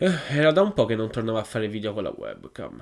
Eh, era da un po' che non tornavo a fare video con la webcam.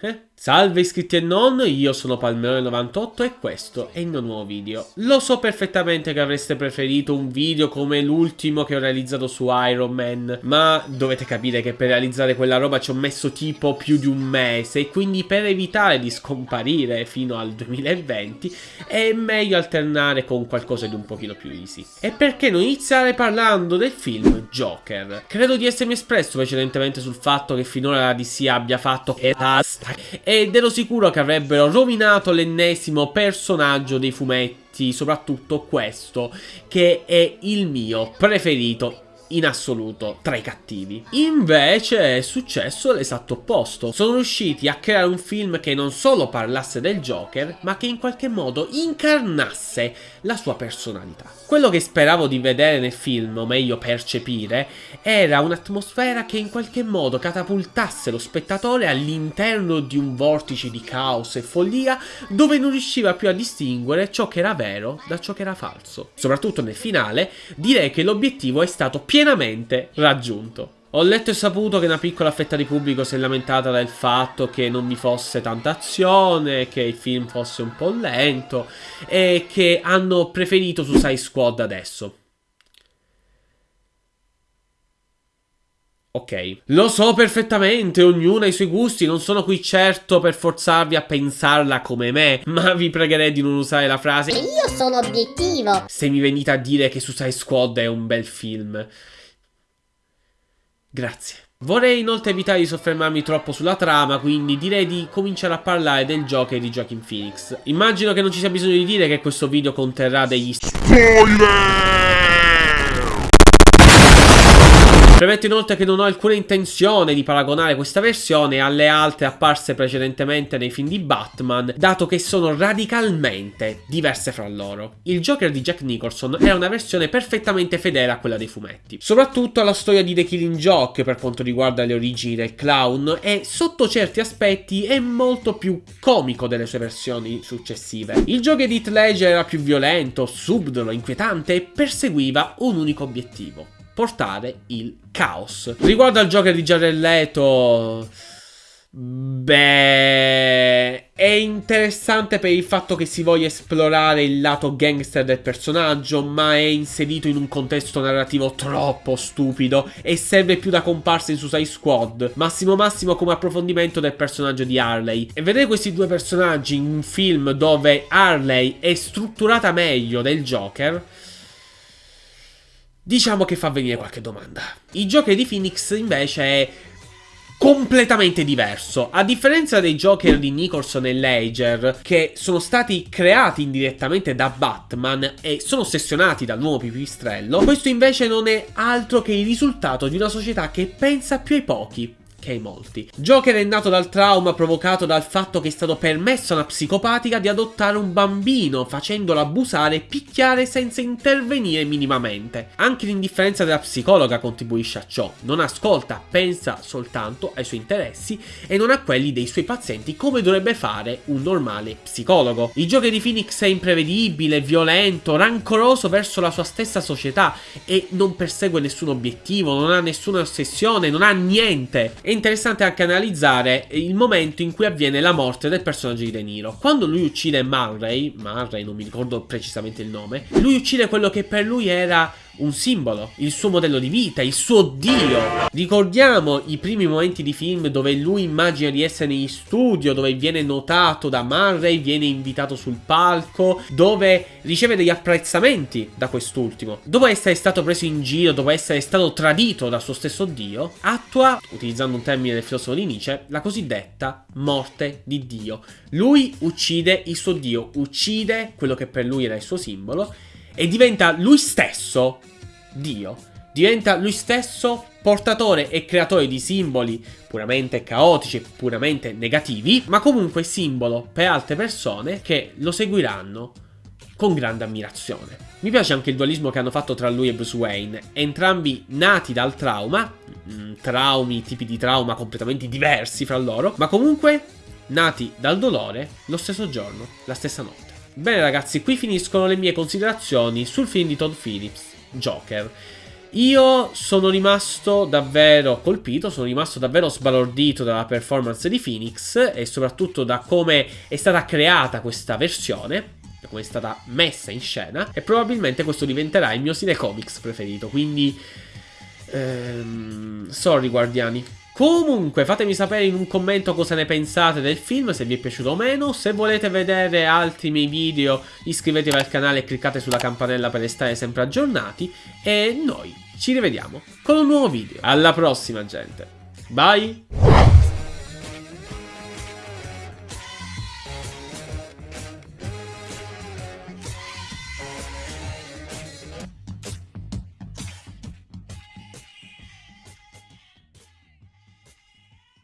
Eh? Salve iscritti e non, io sono Palmerone98 e questo è il mio nuovo video. Lo so perfettamente che avreste preferito un video come l'ultimo che ho realizzato su Iron Man, ma dovete capire che per realizzare quella roba ci ho messo tipo più di un mese e quindi per evitare di scomparire fino al 2020 è meglio alternare con qualcosa di un pochino più easy. E perché non iniziare parlando del film Joker? Credo di essermi espresso precedentemente sul fatto che finora la DC abbia fatto e basta ed ero sicuro che avrebbero rovinato l'ennesimo personaggio dei fumetti, soprattutto questo, che è il mio preferito in assoluto tra i cattivi. Invece è successo l'esatto opposto. Sono riusciti a creare un film che non solo parlasse del Joker, ma che in qualche modo incarnasse la sua personalità. Quello che speravo di vedere nel film, o meglio percepire, era un'atmosfera che in qualche modo catapultasse lo spettatore all'interno di un vortice di caos e follia dove non riusciva più a distinguere ciò che era vero da ciò che era falso. Soprattutto nel finale, direi che l'obiettivo è stato pienamente raggiunto. Ho letto e saputo che una piccola fetta di pubblico si è lamentata del fatto che non vi fosse tanta azione, che il film fosse un po' lento e che hanno preferito Suicide Squad adesso. Ok, lo so perfettamente, ognuno ha i suoi gusti, non sono qui certo per forzarvi a pensarla come me, ma vi pregherei di non usare la frase Io sono obiettivo se mi venite a dire che Suicide Squad è un bel film. Grazie. Vorrei inoltre evitare di soffermarmi troppo sulla trama, quindi direi di cominciare a parlare del Joker di Joaquin Phoenix. Immagino che non ci sia bisogno di dire che questo video conterrà degli spoiler! Premetto inoltre che non ho alcuna intenzione di paragonare questa versione alle altre apparse precedentemente nei film di Batman, dato che sono radicalmente diverse fra loro. Il Joker di Jack Nicholson era una versione perfettamente fedele a quella dei fumetti, soprattutto alla storia di The Killing Joke per quanto riguarda le origini del clown e sotto certi aspetti è molto più comico delle sue versioni successive. Il Joker di Heath Ledger era più violento, subdolo, inquietante e perseguiva un unico obiettivo portare il caos. Riguardo al Joker di Jared Leto... Beh, è interessante per il fatto che si voglia esplorare il lato gangster del personaggio, ma è inserito in un contesto narrativo troppo stupido e serve più da comparsa in Suicide Squad, massimo massimo come approfondimento del personaggio di Harley. E vedere questi due personaggi in un film dove Harley è strutturata meglio del Joker diciamo che fa venire qualche domanda. Il Joker di Phoenix invece è completamente diverso. A differenza dei Joker di Nicholson e Ledger, che sono stati creati indirettamente da Batman e sono ossessionati dal nuovo pipistrello, questo invece non è altro che il risultato di una società che pensa più ai pochi che ai molti. Joker è nato dal trauma provocato dal fatto che è stato permesso a una psicopatica di adottare un bambino, facendolo abusare e picchiare senza intervenire minimamente. Anche l'indifferenza della psicologa contribuisce a ciò. Non ascolta, pensa soltanto ai suoi interessi e non a quelli dei suoi pazienti come dovrebbe fare un normale psicologo. Il Joker di Phoenix è imprevedibile, violento, rancoroso verso la sua stessa società e non persegue nessun obiettivo, non ha nessuna ossessione, non ha niente. È interessante anche analizzare il momento in cui avviene la morte del personaggio di De Niro. Quando lui uccide Murray, Murray non mi ricordo precisamente il nome, lui uccide quello che per lui era un simbolo, il suo modello di vita, il suo dio. Ricordiamo i primi momenti di film dove lui immagina di essere in studio, dove viene notato da Murray, viene invitato sul palco, dove riceve degli apprezzamenti da quest'ultimo. Dopo essere stato preso in giro, dopo essere stato tradito dal suo stesso dio, attua, utilizzando un termine del filosofo di Nietzsche, la cosiddetta morte di Dio. Lui uccide il suo dio, uccide quello che per lui era il suo simbolo e diventa lui stesso Dio. Diventa lui stesso portatore e creatore di simboli puramente caotici e puramente negativi, ma comunque simbolo per altre persone che lo seguiranno con grande ammirazione. Mi piace anche il dualismo che hanno fatto tra lui e Bruce Wayne, entrambi nati dal trauma, mm, traumi, tipi di trauma completamente diversi fra loro, ma comunque nati dal dolore lo stesso giorno, la stessa notte. Bene ragazzi, qui finiscono le mie considerazioni sul film di Todd Phillips, Joker. Io sono rimasto davvero colpito, sono rimasto davvero sbalordito dalla performance di Phoenix e soprattutto da come è stata creata questa versione come è stata messa in scena e probabilmente questo diventerà il mio stile comics preferito, quindi ehm, sorry guardiani. Comunque fatemi sapere in un commento cosa ne pensate del film, se vi è piaciuto o meno, se volete vedere altri miei video iscrivetevi al canale e cliccate sulla campanella per restare sempre aggiornati e noi ci rivediamo con un nuovo video. Alla prossima gente, bye!